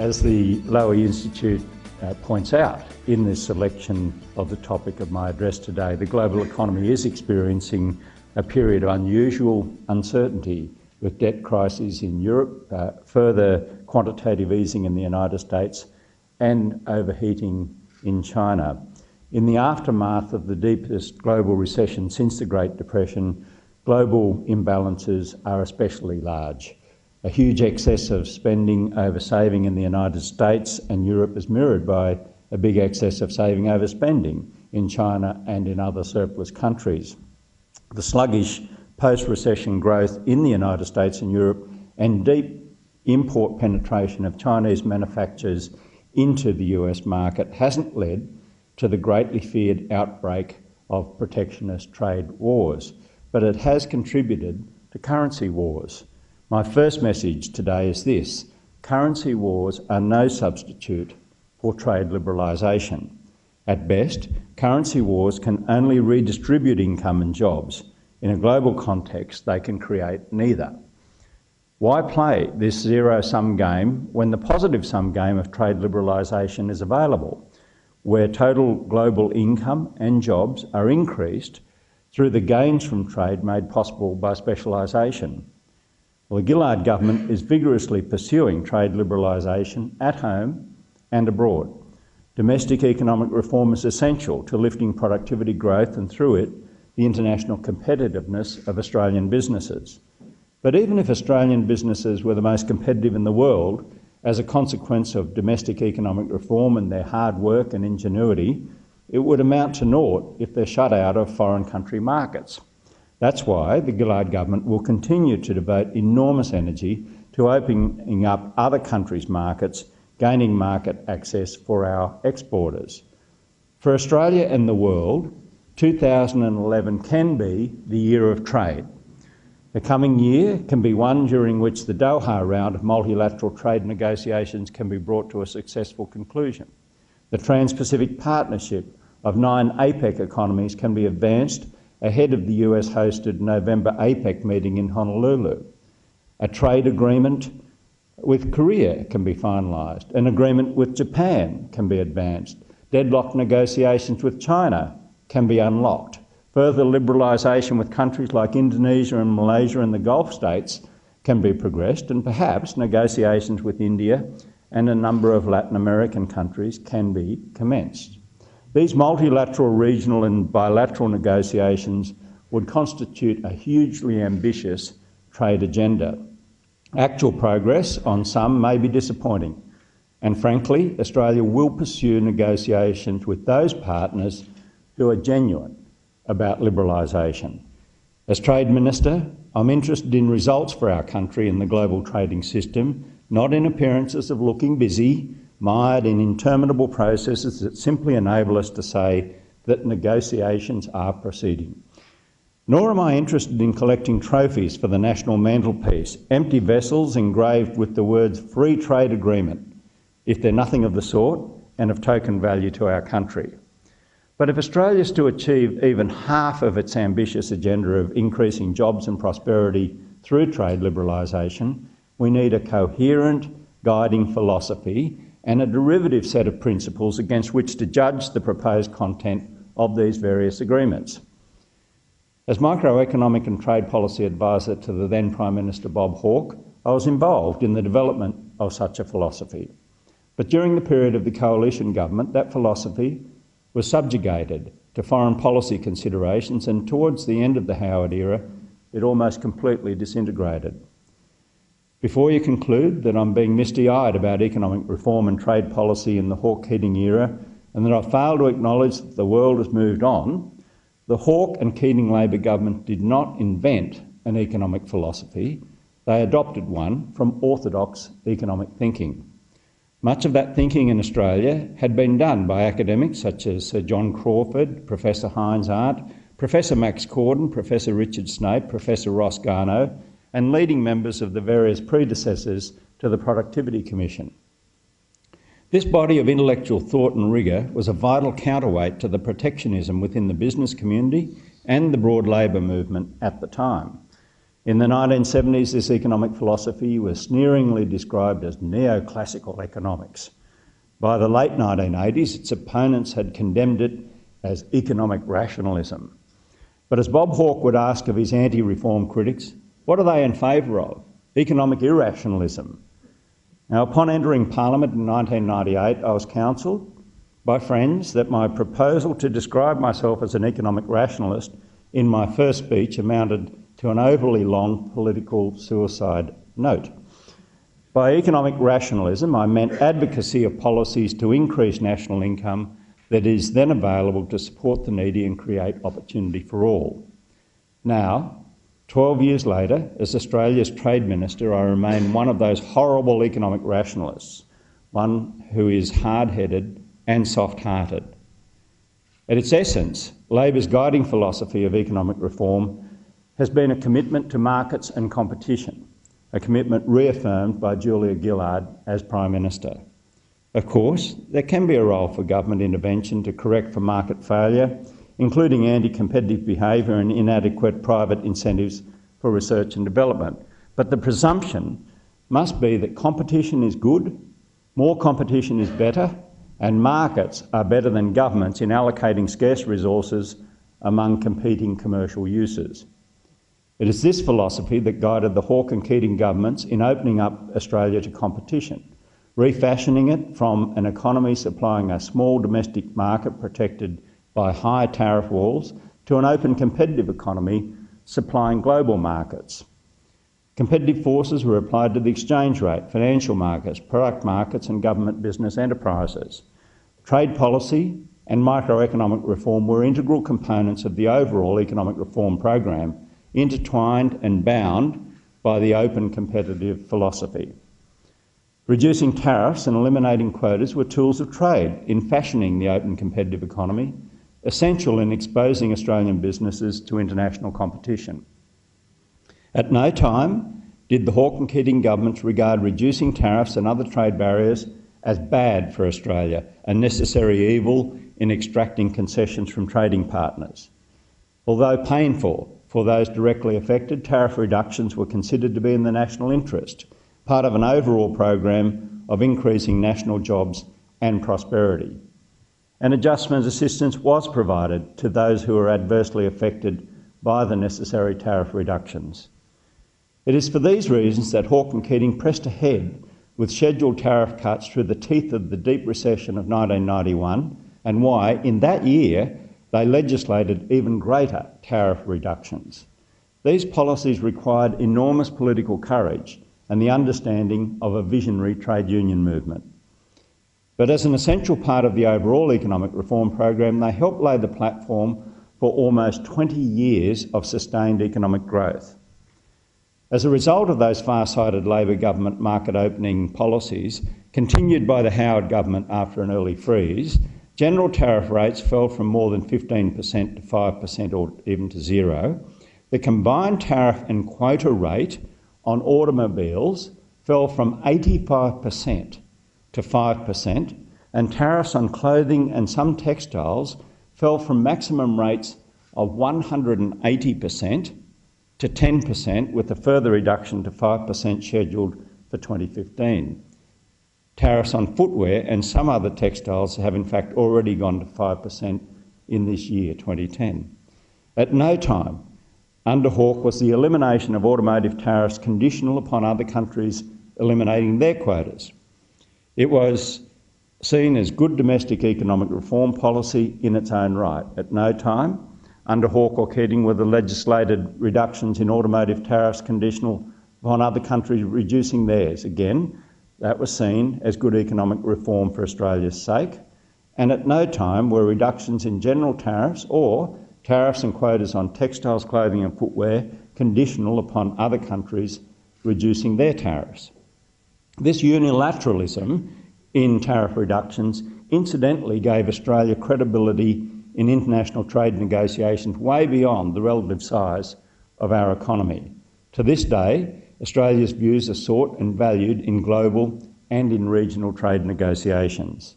As the Lowy Institute uh, points out in this selection of the topic of my address today, the global economy is experiencing a period of unusual uncertainty with debt crises in Europe, uh, further quantitative easing in the United States, and overheating in China. In the aftermath of the deepest global recession since the Great Depression, global imbalances are especially large. A huge excess of spending over saving in the United States and Europe is mirrored by a big excess of saving over spending in China and in other surplus countries. The sluggish post-recession growth in the United States and Europe and deep import penetration of Chinese manufacturers into the US market hasn't led to the greatly feared outbreak of protectionist trade wars, but it has contributed to currency wars. My first message today is this. Currency wars are no substitute for trade liberalisation. At best, currency wars can only redistribute income and jobs. In a global context, they can create neither. Why play this zero-sum game when the positive-sum game of trade liberalisation is available, where total global income and jobs are increased through the gains from trade made possible by specialisation? Well, the Gillard government is vigorously pursuing trade liberalisation at home and abroad. Domestic economic reform is essential to lifting productivity growth and through it, the international competitiveness of Australian businesses. But even if Australian businesses were the most competitive in the world, as a consequence of domestic economic reform and their hard work and ingenuity, it would amount to naught if they're shut out of foreign country markets. That's why the Gillard government will continue to devote enormous energy to opening up other countries' markets, gaining market access for our exporters. For Australia and the world, 2011 can be the year of trade. The coming year can be one during which the Doha round of multilateral trade negotiations can be brought to a successful conclusion. The Trans-Pacific Partnership of nine APEC economies can be advanced ahead of the US hosted November APEC meeting in Honolulu. A trade agreement with Korea can be finalised. An agreement with Japan can be advanced. Deadlocked negotiations with China can be unlocked. Further liberalisation with countries like Indonesia and Malaysia and the Gulf states can be progressed, and perhaps negotiations with India and a number of Latin American countries can be commenced. These multilateral, regional and bilateral negotiations would constitute a hugely ambitious trade agenda. Actual progress on some may be disappointing, and frankly, Australia will pursue negotiations with those partners who are genuine about liberalisation. As Trade Minister, I'm interested in results for our country in the global trading system, not in appearances of looking busy mired in interminable processes that simply enable us to say that negotiations are proceeding. Nor am I interested in collecting trophies for the national mantelpiece, empty vessels engraved with the words free trade agreement, if they're nothing of the sort and of token value to our country. But if Australia is to achieve even half of its ambitious agenda of increasing jobs and prosperity through trade liberalisation, we need a coherent guiding philosophy and a derivative set of principles against which to judge the proposed content of these various agreements. As microeconomic and trade policy advisor to the then Prime Minister Bob Hawke, I was involved in the development of such a philosophy. But during the period of the coalition government, that philosophy was subjugated to foreign policy considerations and towards the end of the Howard era, it almost completely disintegrated. Before you conclude that I'm being misty-eyed about economic reform and trade policy in the Hawke-Keating era and that I fail to acknowledge that the world has moved on, the Hawke and Keating Labor government did not invent an economic philosophy, they adopted one from orthodox economic thinking. Much of that thinking in Australia had been done by academics such as Sir John Crawford, Professor Heinz Arndt, Professor Max Corden, Professor Richard Snape, Professor Ross Garnaut, and leading members of the various predecessors to the Productivity Commission. This body of intellectual thought and rigour was a vital counterweight to the protectionism within the business community and the broad labour movement at the time. In the 1970s, this economic philosophy was sneeringly described as neoclassical economics. By the late 1980s, its opponents had condemned it as economic rationalism. But as Bob Hawke would ask of his anti reform critics, what are they in favour of? Economic irrationalism. Now, upon entering Parliament in 1998, I was counselled by friends that my proposal to describe myself as an economic rationalist in my first speech amounted to an overly long political suicide note. By economic rationalism, I meant advocacy of policies to increase national income that is then available to support the needy and create opportunity for all. Now, 12 years later, as Australia's Trade Minister, I remain one of those horrible economic rationalists, one who is hard headed and soft hearted. At its essence, Labor's guiding philosophy of economic reform has been a commitment to markets and competition, a commitment reaffirmed by Julia Gillard as Prime Minister. Of course, there can be a role for government intervention to correct for market failure, including anti-competitive behaviour and inadequate private incentives for research and development. But the presumption must be that competition is good, more competition is better, and markets are better than governments in allocating scarce resources among competing commercial uses. It is this philosophy that guided the Hawke and Keating governments in opening up Australia to competition refashioning it from an economy supplying a small domestic market protected by high tariff walls to an open competitive economy supplying global markets. Competitive forces were applied to the exchange rate, financial markets, product markets and government business enterprises. Trade policy and microeconomic reform were integral components of the overall economic reform program, intertwined and bound by the open competitive philosophy. Reducing tariffs and eliminating quotas were tools of trade in fashioning the open competitive economy, essential in exposing Australian businesses to international competition. At no time did the Hawke and Keating governments regard reducing tariffs and other trade barriers as bad for Australia, a necessary evil in extracting concessions from trading partners. Although painful for those directly affected, tariff reductions were considered to be in the national interest part of an overall program of increasing national jobs and prosperity. An adjustment assistance was provided to those who were adversely affected by the necessary tariff reductions. It is for these reasons that Hawke and Keating pressed ahead with scheduled tariff cuts through the teeth of the deep recession of 1991 and why, in that year, they legislated even greater tariff reductions. These policies required enormous political courage and the understanding of a visionary trade union movement. But as an essential part of the overall economic reform program, they helped lay the platform for almost 20 years of sustained economic growth. As a result of those far-sighted Labor government market opening policies, continued by the Howard government after an early freeze, general tariff rates fell from more than 15% to 5% or even to zero. The combined tariff and quota rate on automobiles fell from 85% to 5%, and tariffs on clothing and some textiles fell from maximum rates of 180% to 10%, with a further reduction to 5% scheduled for 2015. Tariffs on footwear and some other textiles have in fact already gone to 5% in this year, 2010. At no time under Hawke was the elimination of automotive tariffs conditional upon other countries eliminating their quotas. It was seen as good domestic economic reform policy in its own right. At no time under Hawke or Keating were the legislated reductions in automotive tariffs conditional upon other countries reducing theirs. Again, that was seen as good economic reform for Australia's sake. And at no time were reductions in general tariffs or tariffs and quotas on textiles, clothing and footwear conditional upon other countries reducing their tariffs. This unilateralism in tariff reductions incidentally gave Australia credibility in international trade negotiations way beyond the relative size of our economy. To this day, Australia's views are sought and valued in global and in regional trade negotiations.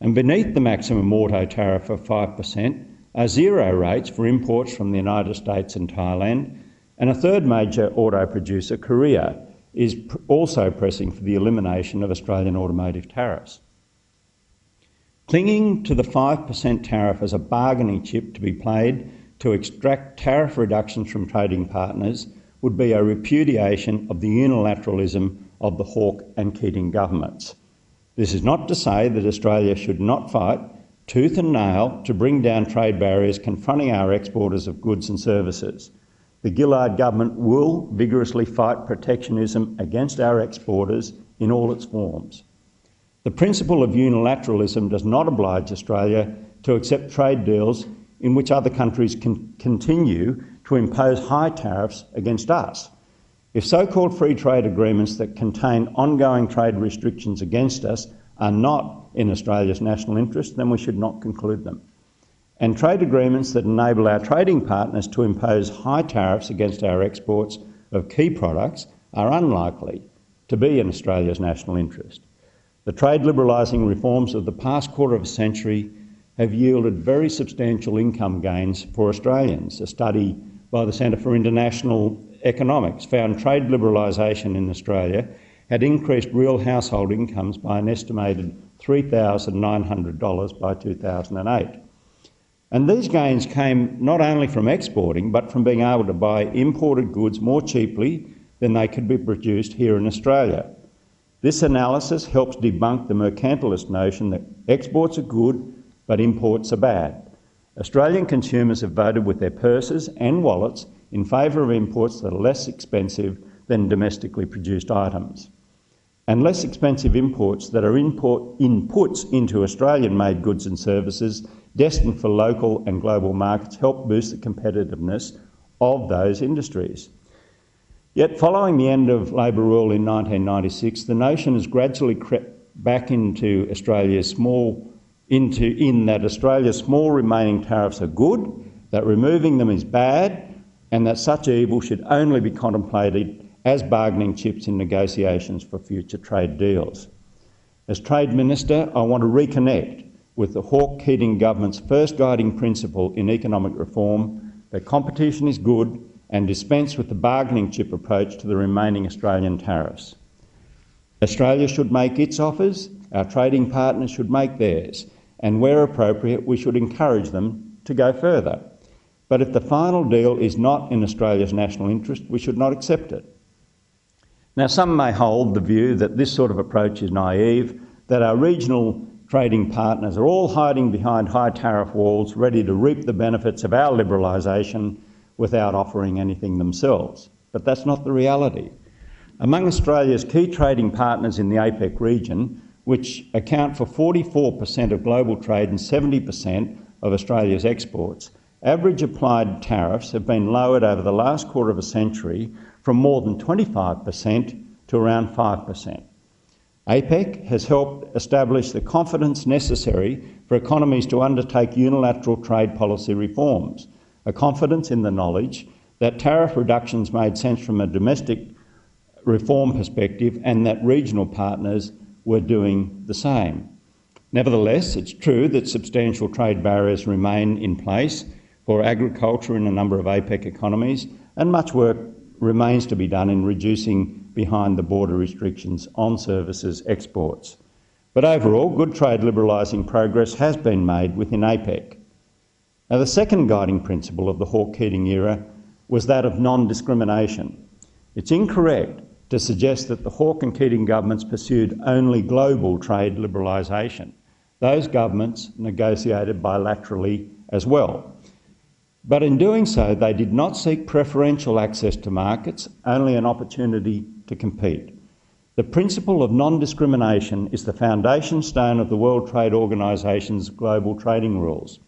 And beneath the maximum auto tariff of 5%, are zero rates for imports from the United States and Thailand, And a third major auto producer, Korea, is pr also pressing for the elimination of Australian automotive tariffs. Clinging to the 5% tariff as a bargaining chip to be played to extract tariff reductions from trading partners would be a repudiation of the unilateralism of the Hawke and Keating governments. This is not to say that Australia should not fight tooth and nail to bring down trade barriers confronting our exporters of goods and services. The Gillard government will vigorously fight protectionism against our exporters in all its forms. The principle of unilateralism does not oblige Australia to accept trade deals in which other countries can continue to impose high tariffs against us. If so-called free trade agreements that contain ongoing trade restrictions against us are not in Australia's national interest, then we should not conclude them. And trade agreements that enable our trading partners to impose high tariffs against our exports of key products are unlikely to be in Australia's national interest. The trade liberalising reforms of the past quarter of a century have yielded very substantial income gains for Australians. A study by the Centre for International Economics found trade liberalisation in Australia had increased real household incomes by an estimated $3,900 by 2008. And these gains came not only from exporting, but from being able to buy imported goods more cheaply than they could be produced here in Australia. This analysis helps debunk the mercantilist notion that exports are good but imports are bad. Australian consumers have voted with their purses and wallets in favour of imports that are less expensive than domestically produced items. And less expensive imports that are import inputs into Australian-made goods and services destined for local and global markets help boost the competitiveness of those industries. Yet following the end of Labor rule in 1996, the notion has gradually crept back into Australia's small into in that Australia's small remaining tariffs are good, that removing them is bad, and that such evil should only be contemplated as bargaining chips in negotiations for future trade deals. As Trade Minister, I want to reconnect with the Hawke-Keating government's first guiding principle in economic reform that competition is good and dispense with the bargaining chip approach to the remaining Australian tariffs. Australia should make its offers, our trading partners should make theirs, and where appropriate, we should encourage them to go further. But if the final deal is not in Australia's national interest, we should not accept it. Now, some may hold the view that this sort of approach is naive, that our regional trading partners are all hiding behind high tariff walls, ready to reap the benefits of our liberalisation without offering anything themselves. But that's not the reality. Among Australia's key trading partners in the APEC region, which account for 44% of global trade and 70% of Australia's exports, average applied tariffs have been lowered over the last quarter of a century from more than 25% to around 5%. APEC has helped establish the confidence necessary for economies to undertake unilateral trade policy reforms, a confidence in the knowledge that tariff reductions made sense from a domestic reform perspective and that regional partners were doing the same. Nevertheless, it's true that substantial trade barriers remain in place for agriculture in a number of APEC economies, and much work remains to be done in reducing behind the border restrictions on services exports. But overall, good trade liberalising progress has been made within APEC. Now, the second guiding principle of the Hawke-Keating era was that of non-discrimination. It's incorrect to suggest that the Hawke and Keating governments pursued only global trade liberalisation. Those governments negotiated bilaterally as well. But in doing so, they did not seek preferential access to markets, only an opportunity to compete. The principle of non-discrimination is the foundation stone of the World Trade Organization's global trading rules.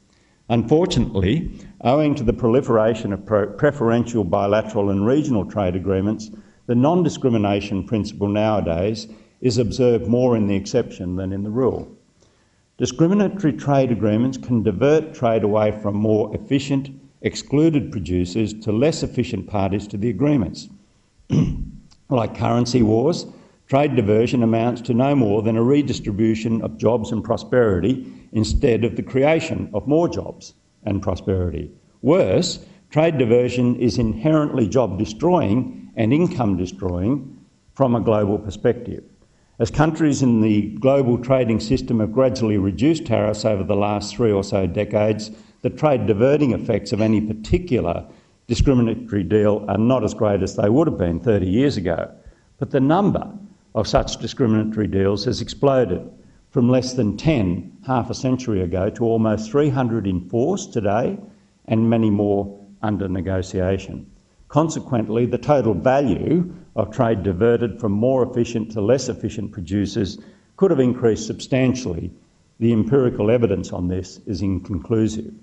Unfortunately, owing to the proliferation of preferential bilateral and regional trade agreements, the non-discrimination principle nowadays is observed more in the exception than in the rule. Discriminatory trade agreements can divert trade away from more efficient, excluded producers to less efficient parties to the agreements. like currency wars, trade diversion amounts to no more than a redistribution of jobs and prosperity instead of the creation of more jobs and prosperity. Worse, trade diversion is inherently job destroying and income destroying from a global perspective. As countries in the global trading system have gradually reduced tariffs over the last three or so decades, the trade diverting effects of any particular discriminatory deal are not as great as they would have been 30 years ago. But the number of such discriminatory deals has exploded from less than 10 half a century ago to almost 300 in force today and many more under negotiation. Consequently, the total value of trade diverted from more efficient to less efficient producers could have increased substantially. The empirical evidence on this is inconclusive.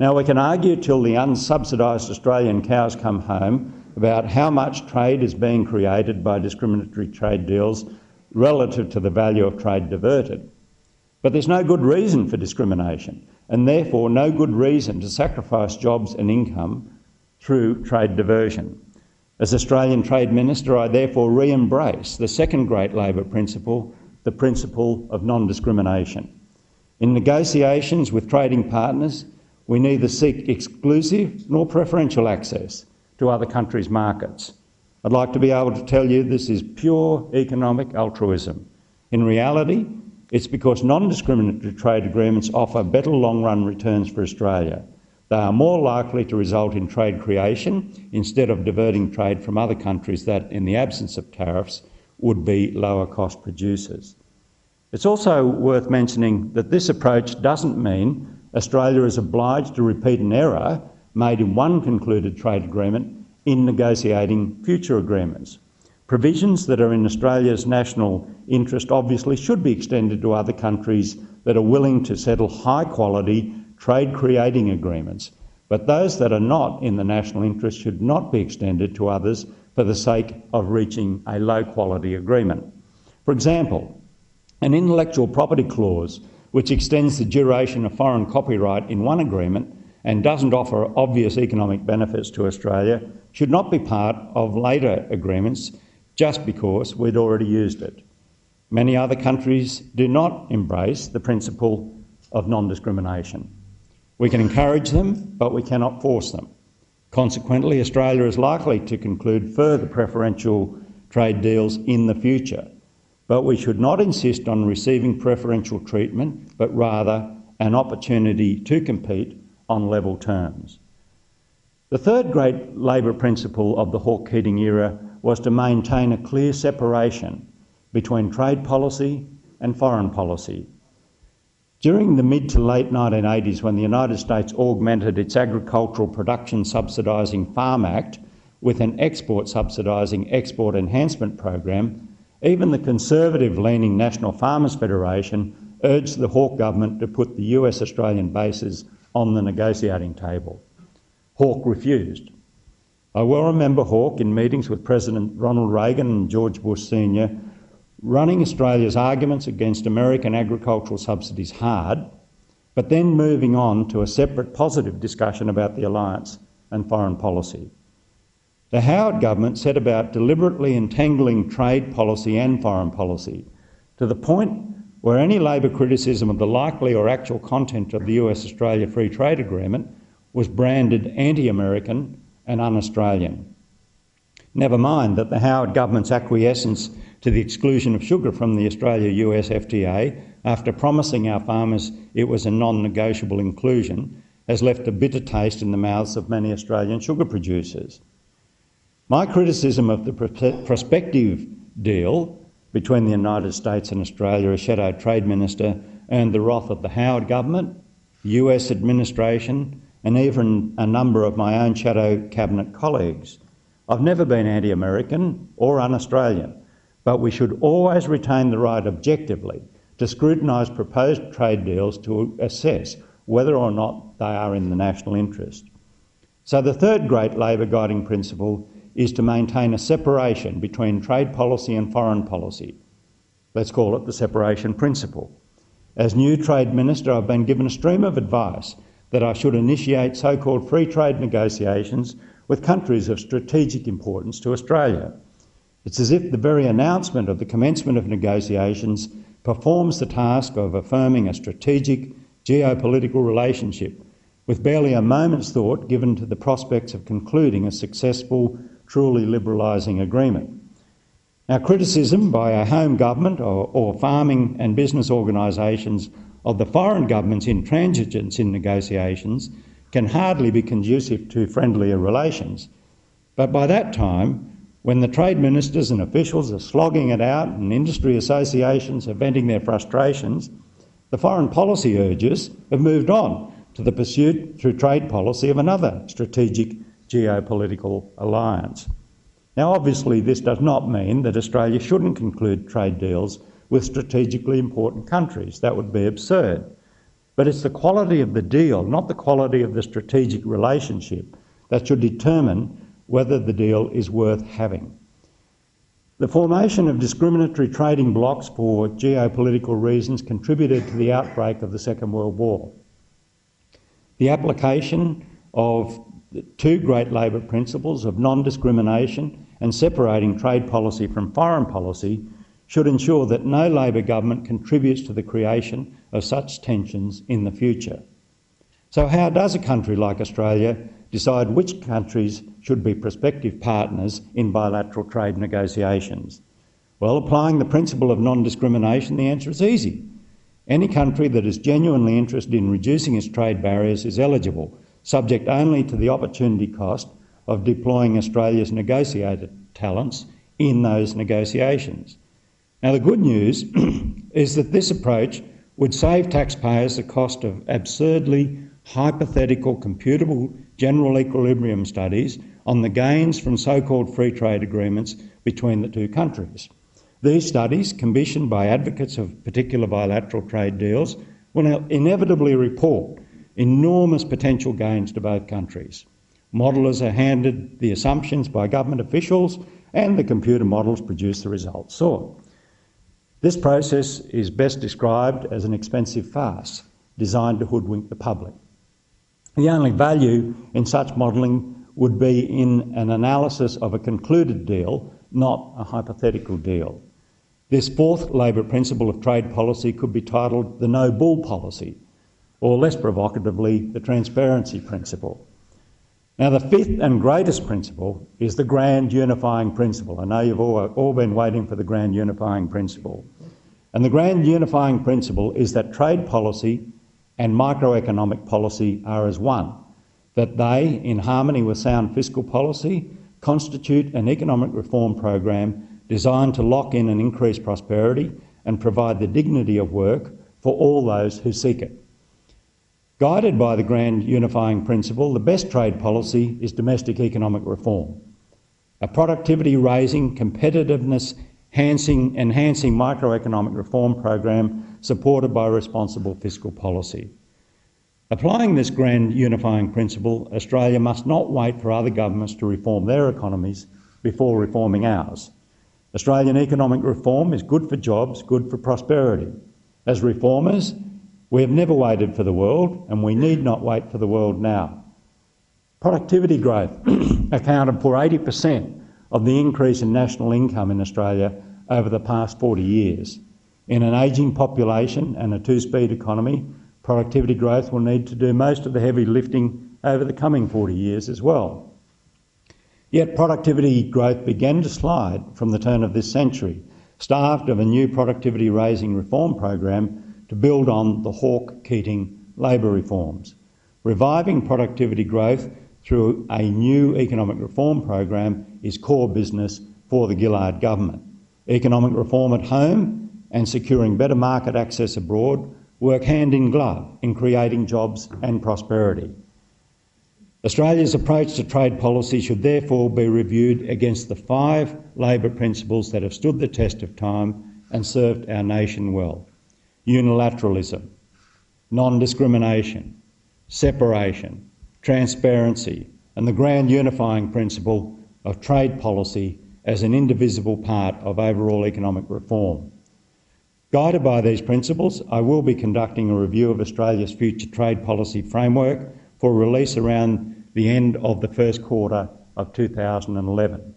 Now, we can argue till the unsubsidised Australian cows come home about how much trade is being created by discriminatory trade deals relative to the value of trade diverted. But there's no good reason for discrimination, and therefore no good reason to sacrifice jobs and income through trade diversion. As Australian Trade Minister, I therefore re embrace the second great Labor principle, the principle of non discrimination. In negotiations with trading partners, we neither seek exclusive nor preferential access to other countries' markets. I'd like to be able to tell you this is pure economic altruism. In reality, it's because non-discriminatory trade agreements offer better long-run returns for Australia. They are more likely to result in trade creation instead of diverting trade from other countries that, in the absence of tariffs, would be lower cost producers. It's also worth mentioning that this approach doesn't mean Australia is obliged to repeat an error made in one concluded trade agreement in negotiating future agreements. Provisions that are in Australia's national interest obviously should be extended to other countries that are willing to settle high quality trade creating agreements, but those that are not in the national interest should not be extended to others for the sake of reaching a low quality agreement. For example, an intellectual property clause which extends the duration of foreign copyright in one agreement and doesn't offer obvious economic benefits to Australia should not be part of later agreements just because we'd already used it. Many other countries do not embrace the principle of non-discrimination. We can encourage them, but we cannot force them. Consequently, Australia is likely to conclude further preferential trade deals in the future, but we should not insist on receiving preferential treatment, but rather an opportunity to compete on level terms. The third great Labor principle of the Hawke-Keating era was to maintain a clear separation between trade policy and foreign policy. During the mid to late 1980s, when the United States augmented its agricultural production subsidising Farm Act with an export subsidising export enhancement program, even the conservative leaning National Farmers Federation urged the Hawke government to put the US Australian bases on the negotiating table. Hawke refused. I well remember Hawke in meetings with President Ronald Reagan and George Bush Sr. running Australia's arguments against American agricultural subsidies hard, but then moving on to a separate positive discussion about the alliance and foreign policy. The Howard government set about deliberately entangling trade policy and foreign policy to the point where any Labor criticism of the likely or actual content of the US Australia Free Trade Agreement was branded anti American and un Australian. Never mind that the Howard government's acquiescence to the exclusion of sugar from the Australia US FTA, after promising our farmers it was a non negotiable inclusion, has left a bitter taste in the mouths of many Australian sugar producers. My criticism of the prospective deal between the United States and Australia as Shadow Trade Minister earned the wrath of the Howard government, US administration, and even a number of my own shadow cabinet colleagues. I've never been anti American or un Australian, but we should always retain the right objectively to scrutinise proposed trade deals to assess whether or not they are in the national interest. So, the third great Labor guiding principle is to maintain a separation between trade policy and foreign policy. Let's call it the separation principle. As new Trade Minister, I've been given a stream of advice that I should initiate so-called free trade negotiations with countries of strategic importance to Australia. It's as if the very announcement of the commencement of negotiations performs the task of affirming a strategic geopolitical relationship with barely a moment's thought given to the prospects of concluding a successful, truly liberalising agreement. Now, criticism by our home government or, or farming and business organisations of the foreign government's intransigence in negotiations can hardly be conducive to friendlier relations. But by that time, when the trade ministers and officials are slogging it out and industry associations are venting their frustrations, the foreign policy urges have moved on to the pursuit through trade policy of another strategic geopolitical alliance. Now, obviously, this does not mean that Australia shouldn't conclude trade deals with strategically important countries. That would be absurd. But it's the quality of the deal, not the quality of the strategic relationship, that should determine whether the deal is worth having. The formation of discriminatory trading blocs for geopolitical reasons contributed to the outbreak of the Second World War. The application of the two great Labor principles of non-discrimination and separating trade policy from foreign policy should ensure that no Labor government contributes to the creation of such tensions in the future. So how does a country like Australia decide which countries should be prospective partners in bilateral trade negotiations? Well, applying the principle of non-discrimination, the answer is easy. Any country that is genuinely interested in reducing its trade barriers is eligible, subject only to the opportunity cost of deploying Australia's negotiated talents in those negotiations. Now, the good news is that this approach would save taxpayers the cost of absurdly hypothetical computable general equilibrium studies on the gains from so-called free trade agreements between the two countries. These studies, commissioned by advocates of particular bilateral trade deals, will inevitably report enormous potential gains to both countries. Modellers are handed the assumptions by government officials and the computer models produce the results sought. This process is best described as an expensive farce designed to hoodwink the public. The only value in such modelling would be in an analysis of a concluded deal, not a hypothetical deal. This fourth Labor principle of trade policy could be titled the no bull policy, or less provocatively, the transparency principle. Now, the fifth and greatest principle is the grand unifying principle. I know you've all, all been waiting for the grand unifying principle. And the grand unifying principle is that trade policy and microeconomic policy are as one, that they, in harmony with sound fiscal policy, constitute an economic reform program designed to lock in and increase prosperity and provide the dignity of work for all those who seek it. Guided by the grand unifying principle, the best trade policy is domestic economic reform. A productivity raising, competitiveness enhancing, enhancing microeconomic reform program supported by responsible fiscal policy. Applying this grand unifying principle, Australia must not wait for other governments to reform their economies before reforming ours. Australian economic reform is good for jobs, good for prosperity. As reformers, we have never waited for the world and we need not wait for the world now. Productivity growth accounted for 80% of the increase in national income in Australia over the past 40 years. In an ageing population and a two-speed economy, productivity growth will need to do most of the heavy lifting over the coming 40 years as well. Yet productivity growth began to slide from the turn of this century, starved of a new productivity raising reform program to build on the Hawke-Keating labour reforms. Reviving productivity growth through a new economic reform program is core business for the Gillard government. Economic reform at home and securing better market access abroad work hand in glove in creating jobs and prosperity. Australia's approach to trade policy should therefore be reviewed against the five Labor principles that have stood the test of time and served our nation well. Unilateralism, non-discrimination, separation, transparency and the grand unifying principle of trade policy as an indivisible part of overall economic reform. Guided by these principles, I will be conducting a review of Australia's future trade policy framework for release around the end of the first quarter of 2011.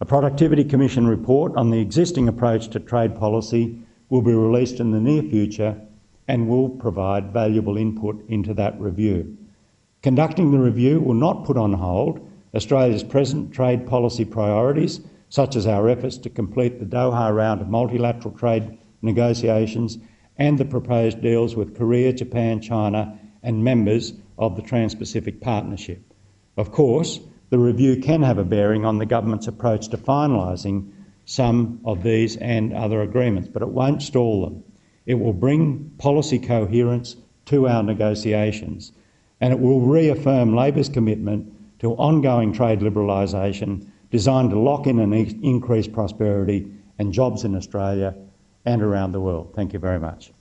A Productivity Commission report on the existing approach to trade policy will be released in the near future and will provide valuable input into that review. Conducting the review will not put on hold Australia's present trade policy priorities, such as our efforts to complete the Doha round of multilateral trade negotiations and the proposed deals with Korea, Japan, China and members of the Trans-Pacific Partnership. Of course, the review can have a bearing on the government's approach to finalising some of these and other agreements, but it won't stall them. It will bring policy coherence to our negotiations and it will reaffirm Labor's commitment to ongoing trade liberalisation designed to lock in and increase prosperity and jobs in Australia and around the world. Thank you very much.